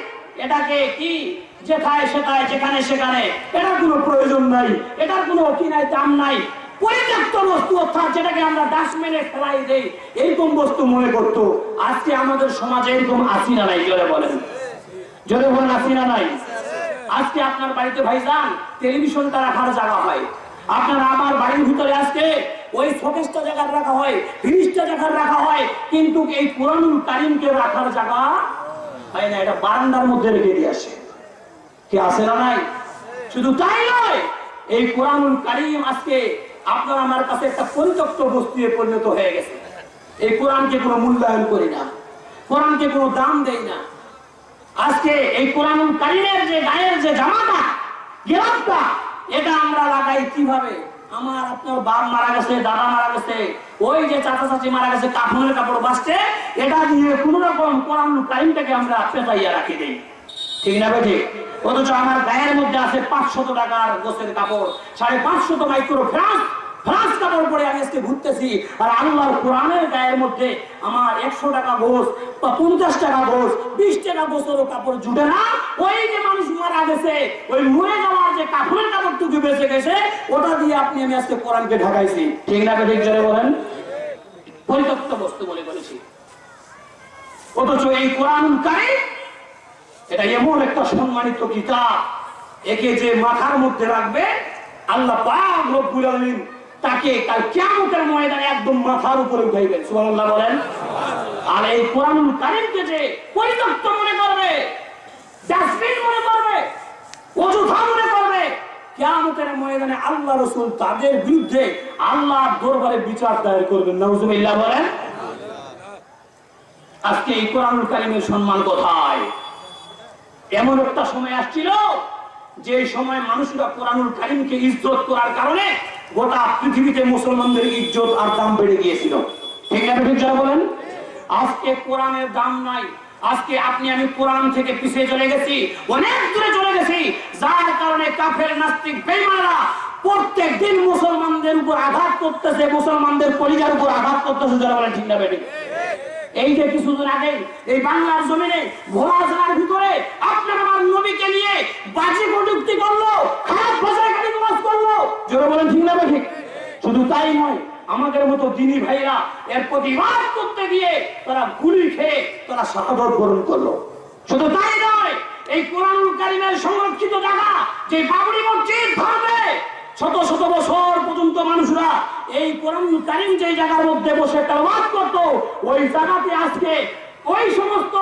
এটাকে কি? যেথায় সেথায়, যেখানে সেখানে। এটার কোনো প্রয়োজন নাই। এটার কোনো কি নাই, দাম নাই। পরিত্যক্ত বস্তু অর্থাৎ যেটাকে আমরা ফেলাই দেই এইরকম বস্তু মনে করতো। আজকে আমাদের সমাজে এরকম নাই জোরে বলেন? জোরে বলেন নাই, আজকে আপনার বাড়িতে টেলিভিশনটা রাখার জায়গা হয়। আপনার আমার বাড়ির ভিতরে আজকে ওই জায়গা রাখা হয় ফ্রিজটা জায়গা রাখা হয়, কিন্তু এই পুরানুল কারিমকে রাখার জায়গা হয় না, এটা বারান্দার মধ্যে রেখে দিয়ে আসে। কে আসে না নাই? শুধু তাই নয়, এই কোরআনুল কারিম আজকে আপনার আমার কাছে একটা পরিত্যক্ত বস্তু পরিণত হয়ে গেছে। এই কোরআনকে কোনো মূল্যায়ন করি না। কোরআনকে কোনো দাম দেই না। আজকে এই কোরআনুল কারিমের যে গায়ের যে জামাটা, গেলামটা, এটা আমরা লাগাই কীভাবে? আমার আপনার বাপ মারা গেছে, দাদা মারা গেছে, ওই যে চাচা চাচি মারা গেছে কাপড়ের কাপড় বাঁচছে, এটা দিয়ে কোন রকম কোরআনুল কারিমটাকে আমরা পেতাইয়া রাখি দেই। ঠিক না ঠিক? অথচ আমার গায়ের মধ্যে আছে পাঁচশত টাকার গোছের কাপড়, সাড়ে পাঁচশত মাইক্রো ফ্রান্স ফ্রান্স কাপড় পরে আমি আজকে ঘুরতেছি। আর আল্লাহর কোরআনের গায়ের মধ্যে আমার একশো টাকা গোস বা পঞ্চাশ টাকা গোস বিশ টাকা গোসেরও কাপড় জুটে না। ওই যে মানুষ মারা গেছে, ওই মরে যাওয়ার যে কাপড়ের কাপড়টুকু বেঁচে গেছে, ওটা দিয়ে আপনি আমি আজকে কোরআনকে ঢাকাইছি। ঠিক না ঠিক জোরে বলেন? পরিত্যক্ত বস্তু বলে বলেছি। অথচ এই কোরআন কারিম এটা এমন একটা সম্মানিত কিতাব, একে যে মাথার মধ্যে রাখবে, আল্লাহ তাকে কাল কিয়ামতের ময়দানে একদম মাথার উপরে উঠাইবেন। সুবহানাল্লাহ বলেন, আর এই কোরআনুল কারীমকে যে পরিত্যক্ত মনে করবে ডাস্টবিন মনে করবে, অযথা মনে করবে ময়দানে আল্লাহ রাসূল তাদের বিরুদ্ধে আল্লাহর দরবারে বিচার দায়ের করবেন। নাউজুবিল্লাহ বলেন, আজকে এই কোরআনুল সম্মান কোথায়? এমন একটা সময় আসছিল যে সময় মানুষরা কোরআনুল কারিমকে ইজ্জত করার কারণে গোটা পৃথিবীতে মুসলমানদের ইজ্জত আর দাম বেড়ে গিয়েছিল। ঠিক আছে ঠিক যারা বলেন? আজকে কোরআনের দাম নাই। আজকে আপনি, আমি কোরআন থেকে পিছিয়ে চলে গেছি, অনেক দূরে চলে গেছি, যার কারণে কাফের, নাস্তিক বেমারা প্রত্যেক দিন মুসলমানদের উপর আঘাত করতেছে, মুসলমানদের পরিবার উপর আঘাত করতেছে যারা বলেন ঠিক না বেঠিক? এই যে কিছুদিন আগে। এই বাংলার জমিনে ভোলা জেলার ভিতরে আপনার আমার নবীকে নিয়ে বাজি কটুক্তি করল, খারাপ ভাষায় গালি গালাজ করল। জোরে বলেন, ঠিক না ঠিক? শুধু তাই নয়, আমাদের মতো দিনী ভাইরা এর প্রতিবাদ করতে গিয়ে তারা গুলি খেয়ে তারা শাহাদত বরণ করল। শুধু তাই নয়, এই কোরআন কারিমের সংরক্ষিত জায়গা, যে বাবরি মসজিদ ধরবে শত শত বছর পর্যন্ত মানুষরা এই কোরআন কারিম যে জায়গার মধ্যে বসে তেলাওয়াত করতো, ওই জায়গাতে আজকে ওই সমস্ত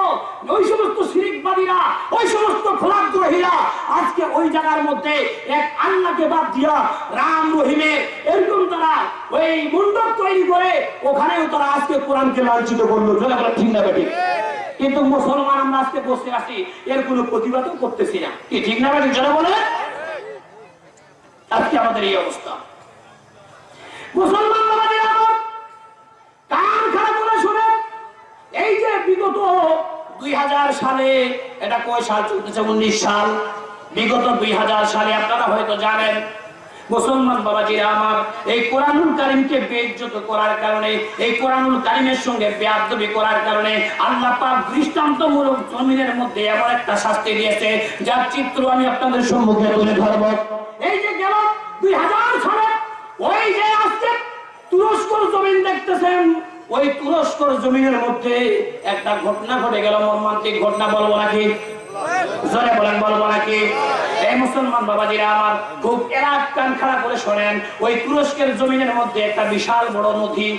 ওই সমস্ত শিরিকবাদীরা, ওই সমস্ত খোলাগ্রহীরা আজকে ওই জায়গার মধ্যে এক আল্লাহকে বাদ দিয়া রাম রহিমের এরকম তারা ওই মণ্ডপ তৈরি করে ওখানেও তারা আজকে কোরআনকে লাঞ্ছিত করল। জোরে বলে ঠিক না বেঠিক কিন্তু মুসলমান আমরা আজকে বসে আছি, এর কোনো প্রতিবাদও করতেছি না। কি ঠিক না বেঠিক জোরে বলে আজকে আমাদের এই অবস্থা। মুসলমান দৃষ্টান্তমূলক জমিনের মধ্যে এমন একটা শাস্তি দিয়েছে, যার চিত্র আমি আপনাদের সম্মুখে তুলে ধরব। এই যে দুই মধ্যে একটা ঘটনা ঘটে গেল। মর্মান্তিক ঘটনা বলব নাকি? জোরে বলেন, বলব নাকি? এই মুসলমান বাবাজিরা আমার খুব এলাক কান খাড়া করে শোনেন। ওই তুরস্কের জমিনের মধ্যে একটা বিশাল বড় নদী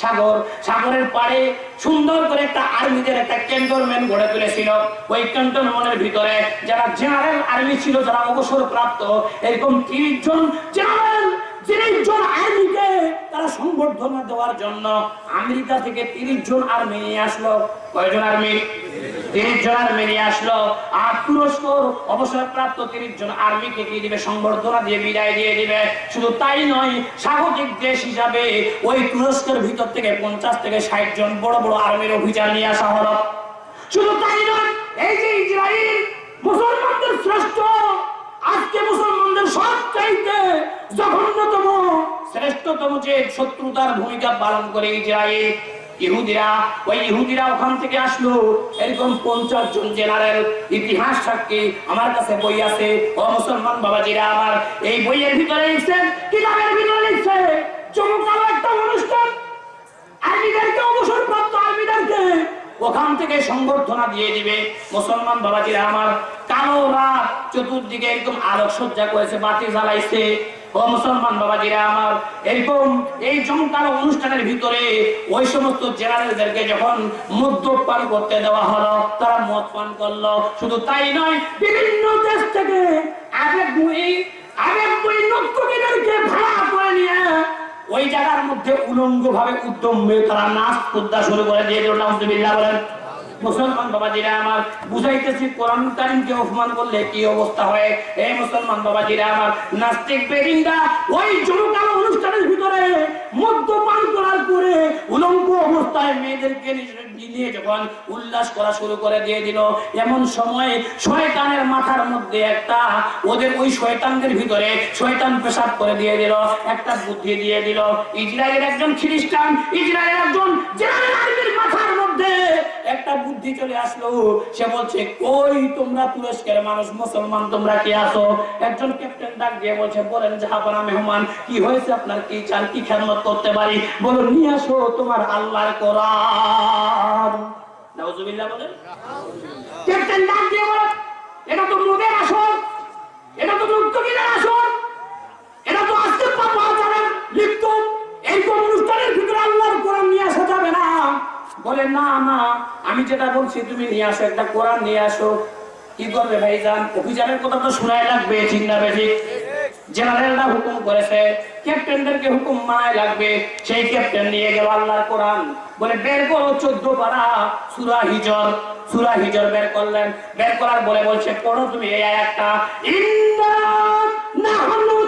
সাগর। সাগরের পাড়ে সুন্দর করে একটা আর্মিদের একটা ক্যান্টনমেন্ট গড়ে তুলেছিল। ওই ক্যান্টনমেন্টের ভিতরে যারা জেনারেল আর্মি ছিল, যারা অবসর প্রাপ্ত এরকম তিরিশ জন জেনারেল তিরিশ জন আর্মিকে তারা সংবর্ধনা দেওয়ার জন্য আমেরিকা থেকে তিরিশ জন আর্মি নিয়ে আসলো। কয়জন আর্মি? তিরিশ জন আর্মি নিয়ে আসলো। আর তুরস্ক অবসরপ্রাপ্ত তিরিশ জন আর্মিকে কি দিবে? সংবর্ধনা দিয়ে বিদায় দিয়ে দিবে। শুধু তাই নয়, স্বাগতিক দেশ হিসাবে ওই তুরস্কের ভিতর থেকে পঞ্চাশ থেকে ষাট জন বড় বড় আর্মির অভিযান নিয়ে আসা হলো। শুধু তাই নয়, এই যে ইসরায়েল, মুসলমানদের শ্রেষ্ঠ আজকে মুসলমানদের সব চাইতে জঘন্যতম, শ্রেষ্ঠতম যে শত্রুতার ভূমিকা পালন করে ইসরায়েল, ইহুদিরা। ওই ইহুদিরা ওখান থেকে আসলো। এরকম পঞ্চাশ জন জেনারেল ইতিহাস সাক্ষী আমার কাছে বই আছে। ও মুসলমান বাবাজিরা, আমার এই বইয়ের ভিতরে কিতাবের ভিতরে লিখছে চমকালো একটা অনুষ্ঠান আর্মিদেরকে অবসরপ্রাপ্ত আর্মিদেরকে ওখান থেকে সংবর্ধনা দিয়ে দিবে। মুসলমান বাবাজিরা আমার কালো রাত চতুর্দিকে একদম আলোক সজ্জা করেছে, বাতি জ্বালাইছে। ও মুসলমান বাবাজিরা আমার এরকম এই জমকালো অনুষ্ঠানের ভিতরে ওই সমস্ত জেনারেলদেরকে যখন মদ্য পান করতে দেওয়া হলো, তারা মদ পান করল। শুধু তাই নয়, বিভিন্ন দেশ থেকে আগে বই আবেগ বই নর্তকীদেরকে ভাড়া করে নিয়ে ওই জায়গার মধ্যে উলঙ্গ ভাবে উদ্যম হয়ে তারা নাচ কুদ্দা শুরু করে, দিয়ে নাউজুবিল্লাহ বলেন। মুসলমান বাবাজিরা আমার বুঝাইতেছি, কোরআন কারিমকে অপমান করলে কি অবস্থা হয়? এই মুসলমান বাবাজিরা আমার নাস্তিক বেরিন্দা, ওই জমকালো অনুষ্ঠানের ভিতরে মদ্যপান করার পরে উলঙ্গ অবস্থায় মেয়েদেরকে নিয়ে যখন উল্লাস করা শুরু করে দিয়ে দিল, এমন সময় শয়তানের মাথার মধ্যে একটা ওদের ওই শয়তানদের ভিতরে শয়তান পেশাব করে দিয়ে দিল, একটা বুদ্ধি দিয়ে দিল ইসরায়েলের একজন খ্রিস্টান ইসরায়েলের একজন মাথার মধ্যে একটা বুদ্ধি চলে আসলো, সে বলছে, কই তোমরা তুরস্কের মানুষ, মুসলমান তোমরা কি আছো? একজন ক্যাপ্টেন ডাক দিয়ে বলছে, বলেন জাহাপানা মেহমান, কি হয়েছে আপনার? কি চান কি খেদমত করতে পারি? বলো নিয়ে আসো তোমার আল্লাহর কোরআন। নাউজুবিল্লাহ বলেন। ক্যাপ্টেন ডাক দিয়ে এটা তো মোদের আসর এটা তো আসর বলে, না না, আমি যেটা বলছি তুমি নিয়ে আসো, একটা কোরআন নিয়ে আসো। কি করবে ভাইজান? অভিযানের কথা তো শোনাই লাগবে, ঠিক না জেনারেলরা হুকুম করেছে, ক্যাপ্টেনদেরকে হুকুম মানায় লাগবে। সেই ক্যাপ্টেন নিয়ে গেল আল্লাহর কোরআন। বলে, বের করো চোদ্দ পারা সুরা হিজর। সুরা হিজর বের করলেন। বের করার বলে বলছে, পড়ো তুমি এই ইন্না নাহনু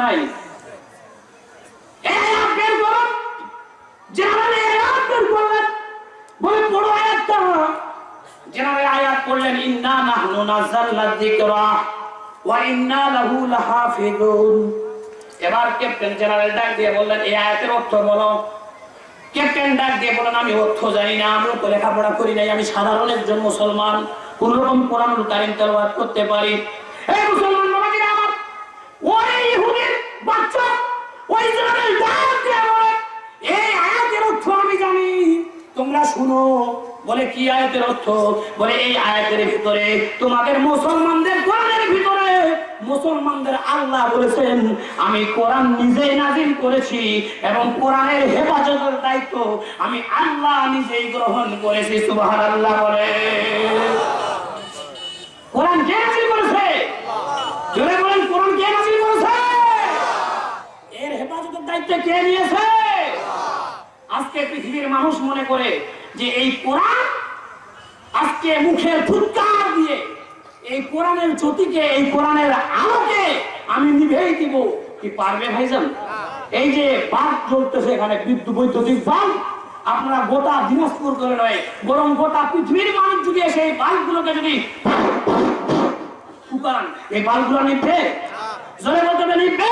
নাই? এই আয়াত বের করো জেনারেল এই আয়াত করলেন ইন্না নাহনু নাযালনা যিকরা ওয়া ইন্না লাহু লাহাফিজুন। এবার ক্যাপ্টেন জেনারেল ডাক দিয়ে বললেন, এই আয়াতের অর্থ বলো। ক্যাপ্টেন ডাক দিয়ে বলেন, আমি অর্থ জানি না আমিও তো লেখাপড়া করি নাই, আমি সাধারণ একজন মুসলমান কোন রকম কোরআন কারিম তেলাওয়াত করতে পারি। এই মুসলমান বাবাজিরা আমার ওই ইহুদির বাচ্চা, ওই ইসরায়েল ডাক এই আয়াতের অর্থ আমি জানি, তোমরা শুনো। বলে, কি আয়াতের অর্থ? বলে, এই আয়াতের ভিতরে তোমাদের মুসলমানদের মুসলমানদের আল্লাহ বলেছেন, আমি কোরআন নিজেই নাজিল করেছি এবং কোরআনের হেফাজতের দায়িত্ব আমি আল্লাহ নিজেই গ্রহণ করেছি, সুবহানাল্লাহ বলে। কোরআন কে নাজিল করেছে? বলেন কে করেছে? এর হেফাজতের দায়িত্ব কে নিয়েছে? আজকে পৃথিবীর মানুষ মনে করে যে এই কোরআন আজকে মুখের ফুৎকার দিয়ে এই কোরআনের জ্যোতিকে এই কোরআনের আলোকে আমি নিভেই দিব। কি পারবে ভাইজান? এই যে বাল্ব জ্বলতেছে এখানে বিদ্যুৎ বৈদ্যুতিক বাল্ব আপনারা গোটা দিনাজপুর করে নয় বরং গোটা পৃথিবীর মানুষ যদি এসে এই বাল্বগুলোকে যদি ফুকান এই বাল্বগুলো নিভবে জোরে বলতে হবে নিভবে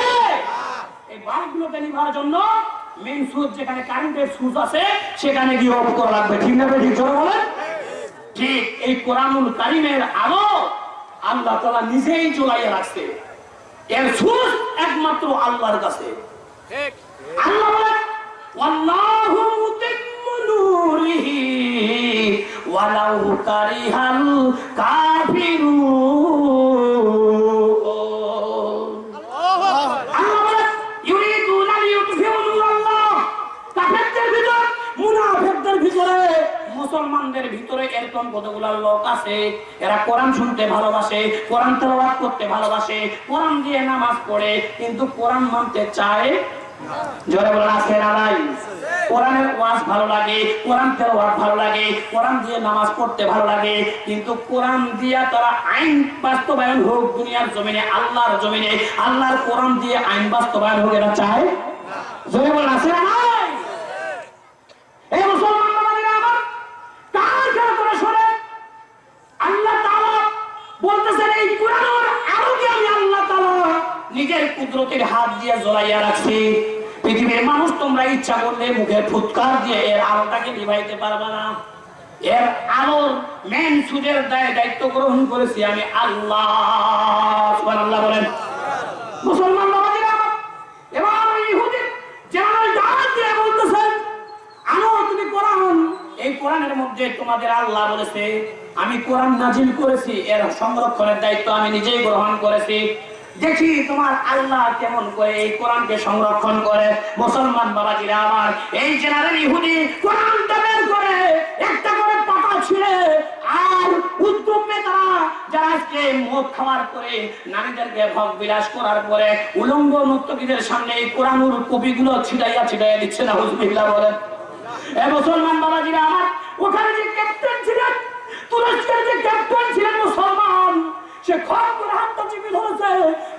এই বাল্বগুলোকে নিভার জন্য মেন সুইচ যেখানে কারেন্টের সুইচ আছে সেখানে গিয়ে অফ করা লাগবে। ঠিক না ঠিক জোরে বলেন? ঠিক এই কোরআনুল কারিমের আলো আল্লাহ তারা নিজেই চলাইয়া রাখছে। এর সুর একমাত্র আল্লাহর কাছে। আল্লাহ মুতিম্মু ওয়ালাউ কারিহাল কাফিরুন। মুসলমানদের ভিতরে এরকম কতগুলা লোক আছে? এরা কোরআন শুনতে ভালোবাসে, কোরআন তেলাওয়াত করতে ভালোবাসে, কোরআন দিয়ে নামাজ পড়ে, কিন্তু কোরআন মানতে চায় জোরে বলেন, আছে আল্লাহর জমিনে, আল্লাহর কোরআন দিয়ে আইন বাস্তবায়ন হোক এরা চায় জোরে বলেন, আছে এই মুসলমান বাবাজিরা আমার কার কার করে শোনেন আল্লাহ তাআলা বলতেছেন এই কোরআনের আলোকে আমি আল্লাহ তাআলা নিজের কুদরতের হাত দিয়ে জ্বলাইয়া রাখছি। পৃথিবীর মানুষ তোমরা ইচ্ছা করলে মুখে ফুৎকার দিয়ে এর আলোটাকে নিভাইতে পারবে না। এর আলোর মেন সুদের দায় দায়িত্ব গ্রহণ করেছি আমি আল্লাহ। বলেন। মুসলমান আমি কোরআন নাজিল করেছি, এর সংরক্ষণের দায়িত্ব আমি নিজেই গ্রহণ করেছি। দেখি তোমার আল্লাহ কেমন করে এই কোরআনকে সংরক্ষণ করে। মুসলমান বাবাজিরা আমার, এই জেনারেল ইহুদি কোরআনটা বের করে, একটা করে পাতা ছিঁড়ে, আর উদ্যমে তারা খাওয়ার নারীদেরকে বিলাস করার পরে, উলঙ্গ সামনে এই কোরআনুর কপিগুলো ছিটাইয়া ছিটাইয়া দিচ্ছে না, হুজবিল্লাহ বলেন। এ মুসলমান বাবাজিরা আমার, ওখানে যে ক্যাপ্টেন ছিলেন, তুরস্কের যে ক্যাপ্টেন ছিলেন মুসলমান সে খপ হাতটা চিপে ধরেছে।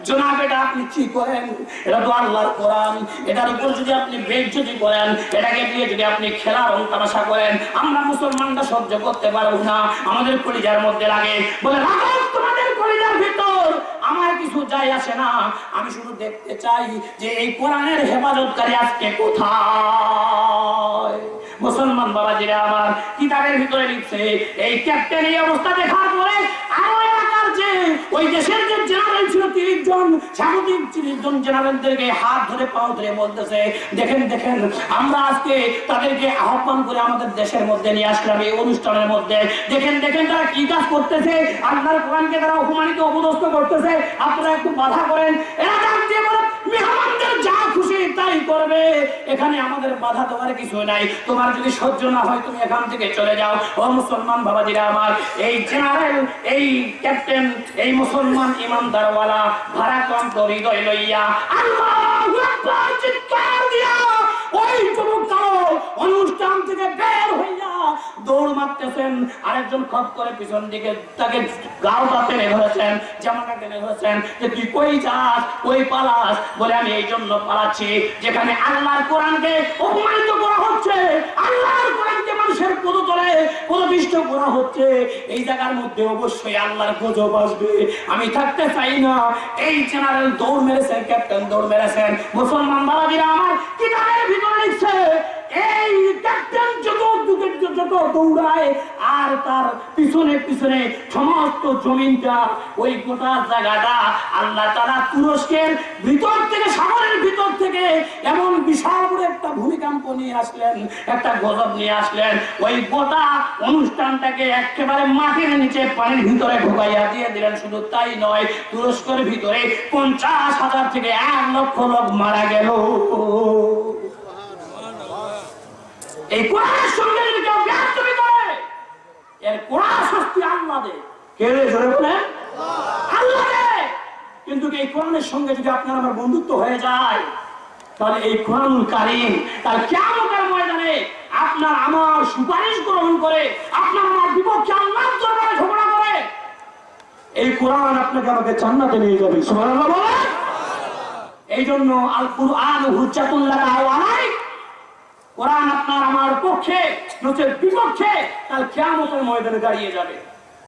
জনাব এটা আপনি কি করেন। এটা তো আল্লাহর কোরআন। এটার উপর যদি আপনি বেজ্জতি করেন, এটাকে দিয়ে যদি আপনি খেলা রং তামাশা করেন, আমরা মুসলমানরা সহ্য করতে পারব না। আমাদের কলিজার মধ্যে লাগে। বলে রাখো তোমাদের কলিজার ভিতর আমার কিছু যায় আসে না। আমি শুধু দেখতে চাই যে এই কোরআনের হেফাজতকারী আজকে কোথায়? মুসলমান বাবাজিরা আমার কিতাবের ভিতরে লিখছে, এই ক্যাপ্টেন এই অবস্থা দেখার পরে আরও এলাকার যে ওই দেশের যে জেনারেল ছিল তিরিশ জন তিরিশ জন জেনারেলদেরকে হাত ধরে, পাও ধরে বলতেছে, দেখেন দেখেন, আমরা আজকে তাদেরকে আহ্বান করে আমাদের দেশের মধ্যে নিয়ে আসলাম, এই অনুষ্ঠানের মধ্যে। দেখেন দেখেন তারা কি কাজ করতেছে, আল্লাহর কোরআনকে তারা অপমানিত, অপদস্থ করতেছে আপনারা একটু বাধা করেন এরা ডাক দিয়ে বলে মেহমানদের যা খুশি তাই করবে। এখানে আমাদের বাধা দেওয়ার কিছু নাই। তোমার যদি সহ্য না হয়, তুমি এখান থেকে চলে যাও। ও মুসলমান বাবাজিরা আমার, এই জেনারেল, এই ক্যাপ্টেন, এই মুসলমান ইমানদারওয়ালা ভারাক্রান্ত হৃদয় লইয়া, আল্লাহু চিৎকার দিয়া, ওই যুবকটাও অনুষ্ঠান থেকে বের হইয়া দৌড় মারতেছেন। আরেকজন খপ করে পিছন দিকে তাকে গাওটা টেনে ধরেছেন, জামাটা টেনে ধরেছেন যে, তুই কই যাস? কই পালাস? বলে, আমি এই জন্য পালাচ্ছি, যেখানে আল্লাহর কোরআনকে অপমানিত করা হচ্ছে। আল্লাহর কোরআনকে মানুষের পদতলে পদপিষ্ট করা হচ্ছে। এই জায়গার মধ্যে অবশ্যই আল্লাহর গজব আসবে। আমি থাকতে চাই না। এই জেনারেল দৌড় মেরেছেন ক্যাপ্টেন দৌড় মেরেছেন। মুসলমান বাবাজিরা আমার কিতাবের ভিতরে লিখছে এই ক্যাপ্টেন যত যুগের যত দৌড়ায়, আর তার পিছনে পিছনে সমস্ত জমিনটা, ওই গোটা জায়গাটা আল্লাহ তারা তুরস্কের ভিতর থেকে, সাগরের ভিতর থেকে এমন বিশাল বড় একটা ভূমিকম্প নিয়ে আসলেন, একটা গজব নিয়ে আসলেন। ওই গোটা অনুষ্ঠানটাকে একেবারে মাটির নিচে, পানির ভিতরে ঢুকাইয়া দিয়ে দিলেন। শুধু তাই নয়, তুরস্কের ভিতরে পঞ্চাশ হাজার থেকে এক লক্ষ লোক মারা গেল। এই কোরআনের সঙ্গে যদি কেউ ব্যাস্তমি করে এর কোরআন শাস্তি আল্লাহ দে কে রে জোরে বলেন আল্লাহ দে কিন্তু এই কোরআনের সঙ্গে যদি আপনার আমার বন্ধুত্ব হয়ে যায় তাহলে এই কোরআনুল কারিম তার কেমন ময়দানে আপনার আমার সুপারিশ গ্রহণ করে আপনার আমার বিপক্ষে আল্লাহ দরবারে ঝগড়া করে এই কোরআন আপনাকে আমাকে জান্নাতে নিয়ে যাবে। সুবহানাল্লাহ বলেন। এই জন্য আল কুরআন হুজ্জাতুল্লাহ আলাইক। কোরআন আপনার আমার পক্ষে নচের বিপক্ষে কাল কিয়ামতের ময়দানে দাঁড়িয়ে যাবে।